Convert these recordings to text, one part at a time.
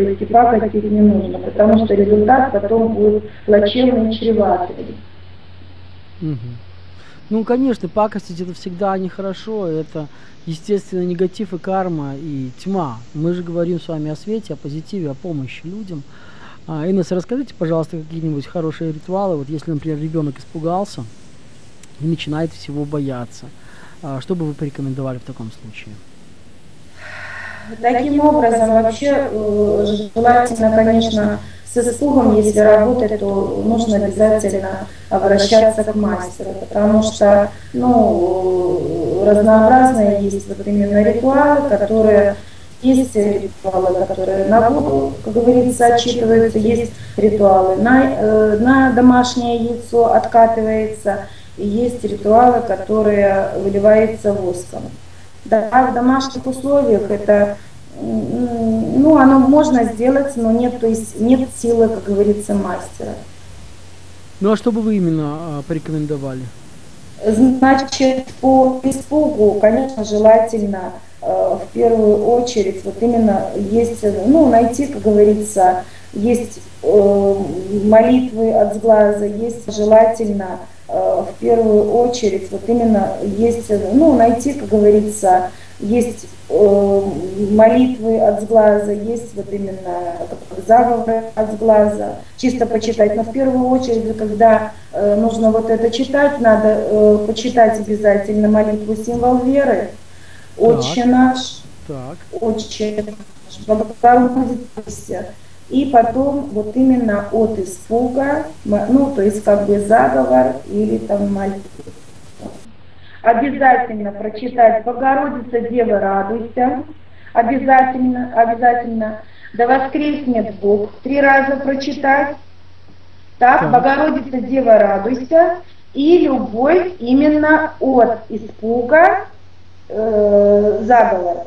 есть и пакостить не нужно, потому что результат потом будет плачевный, чреватый. Угу. Ну, конечно, пакостить это всегда нехорошо, это, естественно, негатив и карма, и тьма. Мы же говорим с вами о свете, о позитиве, о помощи людям. А, Инесс, расскажите, пожалуйста, какие-нибудь хорошие ритуалы, вот если, например, ребенок испугался и начинает всего бояться. А, что бы вы порекомендовали в таком случае? Таким образом, вообще э, желательно, конечно, с испугом, если работать, то нужно обязательно обращаться к мастеру, потому что ну, разнообразные есть вот именно ритуалы, которые есть ритуалы, которые на воду, как говорится, отчитываются, есть ритуалы на, э, на домашнее яйцо откатывается, есть ритуалы, которые выливаются воском. Да, в домашних условиях это ну, оно можно сделать, но нет, то есть нет силы, как говорится, мастера. Ну а что бы вы именно а, порекомендовали? Значит, по испугу, конечно, желательно э, в первую очередь вот именно есть, ну, найти, как говорится, есть э, молитвы от сглаза, есть желательно в первую очередь вот именно есть, ну, найти, как говорится, есть э, молитвы от сглаза, есть вот именно заговоры от сглаза, чисто почитать. Но в первую очередь, когда э, нужно вот это читать, надо э, почитать обязательно молитву символ веры, Отче наш, так. Отче наш, Богородица, и потом вот именно от испуга, ну, то есть как бы заговор или там молитва обязательно прочитать «Богородица, Дева, радуйся», обязательно, обязательно, «Да воскреснет Бог», три раза прочитать, так, так. «Богородица, Дева, радуйся», и любовь именно от испуга э, заговора.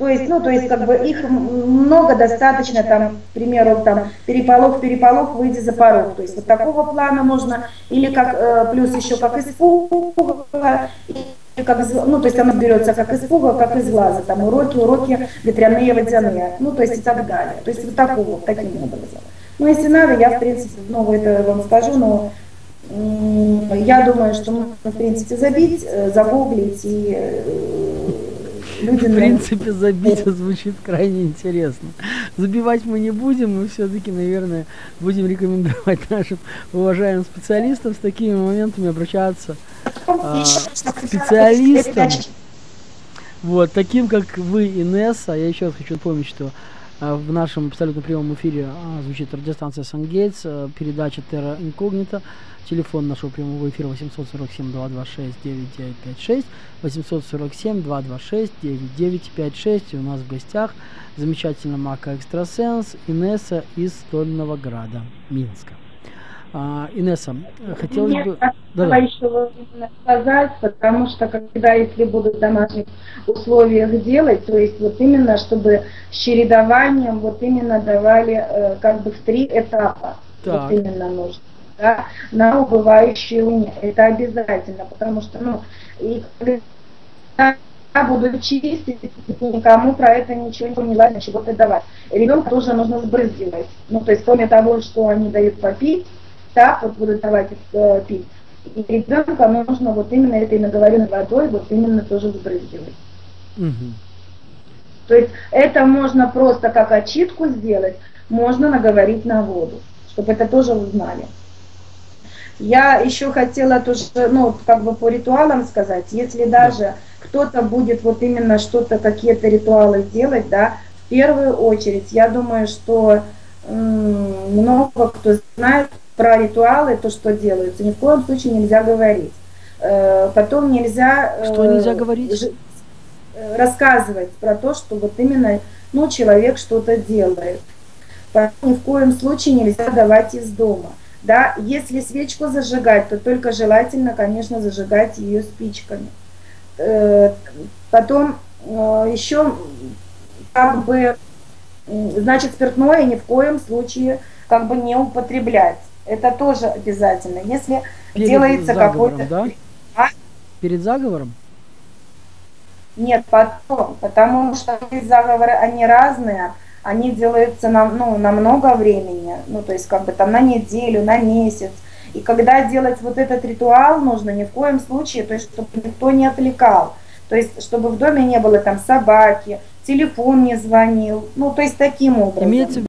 То есть, ну, то есть, как бы их много достаточно, там, к примеру, там, переполох, переполох, выйди за порог. То есть, вот такого плана можно, или как, э, плюс еще как испуга, как, ну, то есть оно берется как испуга, как из глаза, там, уроки, уроки ветряные, водяные, ну, то есть и так далее. То есть вот такого, таким образом. Ну, если надо, я, в принципе, ну, это вам скажу, но я думаю, что можно, в принципе, забить, э, загуглить и э, Люди, в принципе, забить звучит крайне интересно. Забивать мы не будем, мы все-таки, наверное, будем рекомендовать нашим уважаемым специалистам с такими моментами обращаться а, специалистам. Вот, таким как вы, Инесса, я еще раз хочу напомнить, что в нашем абсолютно прямом эфире а, звучит радиостанция Сангейтс, а, передача Terra Incognita. Телефон нашего прямого эфира 847-226-9956, 847-226-9956. И у нас в гостях замечательная мака экстрасенс Инесса из Стольного Града, Минска. А, Инесса, хотелось бы... Да, да. еще сказать, потому что когда, если будут в домашних условиях делать, то есть вот именно, чтобы с чередованием вот именно давали э, как бы в три этапа. Так. Вот именно нужно да, на убывающие уни. Это обязательно, потому что, ну, и когда я буду чистить, никому про это ничего не важно, чего-то давать. Ребенка тоже нужно сбрызгивать. Ну, то есть, кроме того, что они дают попить, так вот будут давать э, пить. И ребенка нужно вот именно этой наговоренной водой вот именно тоже сбрызгивать. Угу. То есть это можно просто как очитку сделать, можно наговорить на воду, чтобы это тоже узнали. Я еще хотела тоже, ну, как бы по ритуалам сказать, если даже кто-то будет вот именно что-то, какие-то ритуалы делать, да, в первую очередь, я думаю, что много кто знает про ритуалы, то, что делается, ни в коем случае нельзя говорить. Э, потом нельзя... Э, что нельзя говорить? Э, рассказывать про то, что вот именно, ну, человек что-то делает. Поэтому ни в коем случае нельзя давать из дома. Да, если свечку зажигать, то только желательно, конечно, зажигать ее спичками. Потом еще как бы, значит, спиртное ни в коем случае как бы не употреблять. Это тоже обязательно. Если Перед делается какой-то... Да? А? Перед заговором? Нет, потом, потому что заговоры, они разные. они делаются на, ну, на много времени, ну, то есть как бы там на неделю, на месяц. И когда делать вот этот ритуал нужно, ни в коем случае, то есть чтобы никто не отвлекал. То есть чтобы в доме не было там собаки, телефон не звонил, ну, то есть таким образом. Имеется